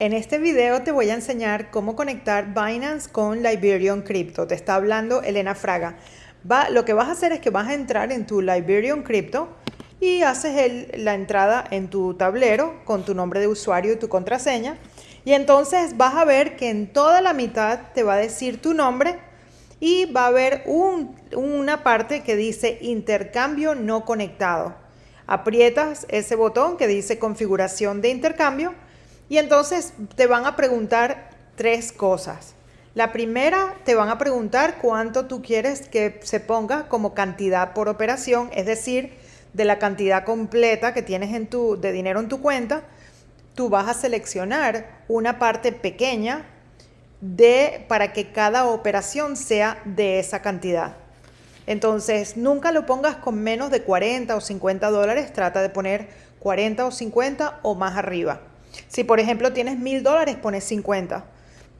En este video te voy a enseñar cómo conectar Binance con Liberion Crypto. Te está hablando Elena Fraga. Va, lo que vas a hacer es que vas a entrar en tu Liberion Crypto y haces la entrada en tu tablero con tu nombre de usuario y tu contraseña. Y entonces vas a ver que en toda la mitad te va a decir tu nombre y va a haber una parte que dice intercambio no conectado. Aprietas ese botón que dice configuración de intercambio y entonces te van a preguntar tres cosas. La primera, te van a preguntar cuánto tú quieres que se ponga como cantidad por operación, es decir, de la cantidad completa que tienes en tu, de dinero en tu cuenta, tú vas a seleccionar una parte pequeña de, para que cada operación sea de esa cantidad. Entonces, nunca lo pongas con menos de 40 o 50 dólares, trata de poner 40 o 50 o más arriba. Si por ejemplo tienes mil dólares, pones 50.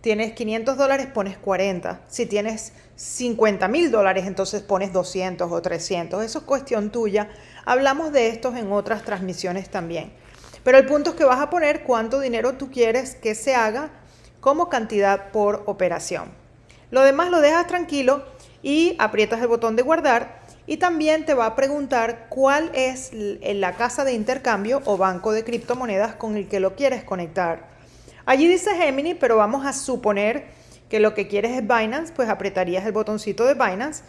Tienes 500 dólares, pones 40. Si tienes 50 mil dólares, entonces pones 200 o 300. Eso es cuestión tuya. Hablamos de estos en otras transmisiones también. Pero el punto es que vas a poner cuánto dinero tú quieres que se haga como cantidad por operación. Lo demás lo dejas tranquilo y aprietas el botón de guardar y también te va a preguntar cuál es la casa de intercambio o banco de criptomonedas con el que lo quieres conectar. Allí dice Gemini, pero vamos a suponer que lo que quieres es Binance, pues apretarías el botoncito de Binance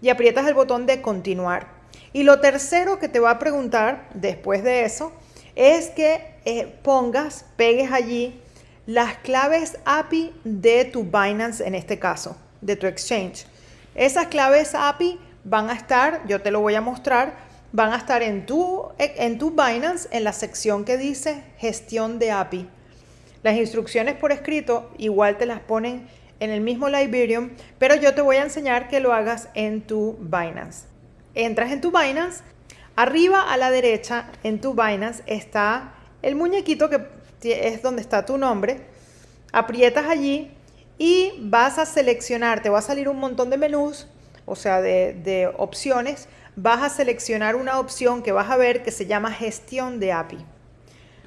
y aprietas el botón de continuar. Y lo tercero que te va a preguntar después de eso es que eh, pongas, pegues allí las claves API de tu Binance en este caso, de tu exchange. Esas claves API van a estar, yo te lo voy a mostrar, van a estar en tu, en tu Binance en la sección que dice gestión de API. Las instrucciones por escrito igual te las ponen en el mismo Liberium, pero yo te voy a enseñar que lo hagas en tu Binance. Entras en tu Binance, arriba a la derecha en tu Binance está el muñequito que es donde está tu nombre, aprietas allí y vas a seleccionar, te va a salir un montón de menús o sea, de, opciones, vas a seleccionar una opción que vas a ver que se llama gestión de API.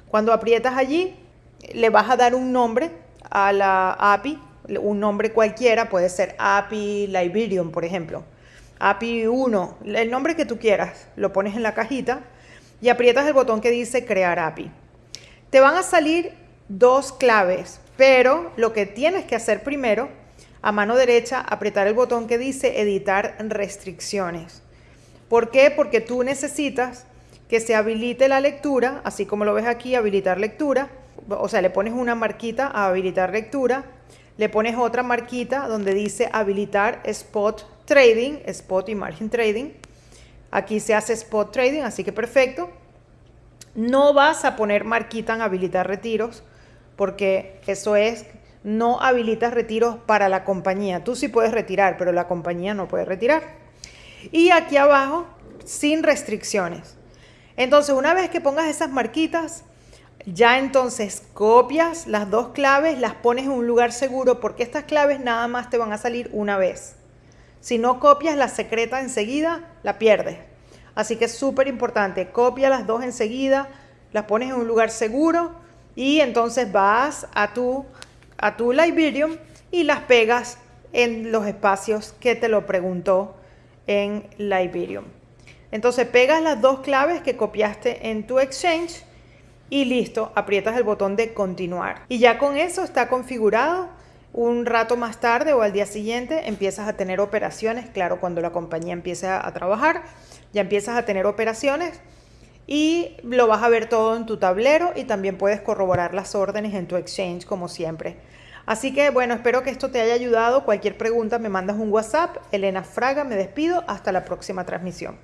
Cuando aprietas allí, le vas a dar un nombre a la API, un nombre cualquiera, puede ser API Liberium, por ejemplo. API 1, el nombre que tú quieras, lo pones en la cajita y aprietas el botón que dice crear API. Te van a salir dos claves, pero lo que tienes que hacer primero a mano derecha apretar el botón que dice editar restricciones. ¿Por qué? Porque tú necesitas que se habilite la lectura, así como lo ves aquí, habilitar lectura. O sea, le pones una marquita a habilitar lectura, le pones otra marquita donde dice habilitar spot trading, spot y margin trading. Aquí se hace spot trading, así que perfecto. No vas a poner marquita en habilitar retiros, porque eso es no habilitas retiros para la compañía. Tú sí puedes retirar, pero la compañía no puede retirar. Y aquí abajo, sin restricciones. Entonces, una vez que pongas esas marquitas, ya entonces copias las dos claves, las pones en un lugar seguro, porque estas claves nada más te van a salir una vez. Si no copias la secreta enseguida, la pierdes. Así que es súper importante, copia las dos enseguida, las pones en un lugar seguro y entonces vas a tu a tu Liberium y las pegas en los espacios que te lo preguntó en Liberium. Entonces pegas las dos claves que copiaste en tu Exchange y listo, aprietas el botón de continuar. Y ya con eso está configurado. Un rato más tarde o al día siguiente empiezas a tener operaciones, claro, cuando la compañía empiece a trabajar, ya empiezas a tener operaciones y lo vas a ver todo en tu tablero y también puedes corroborar las órdenes en tu exchange como siempre. Así que bueno, espero que esto te haya ayudado. Cualquier pregunta me mandas un WhatsApp. Elena Fraga, me despido. Hasta la próxima transmisión.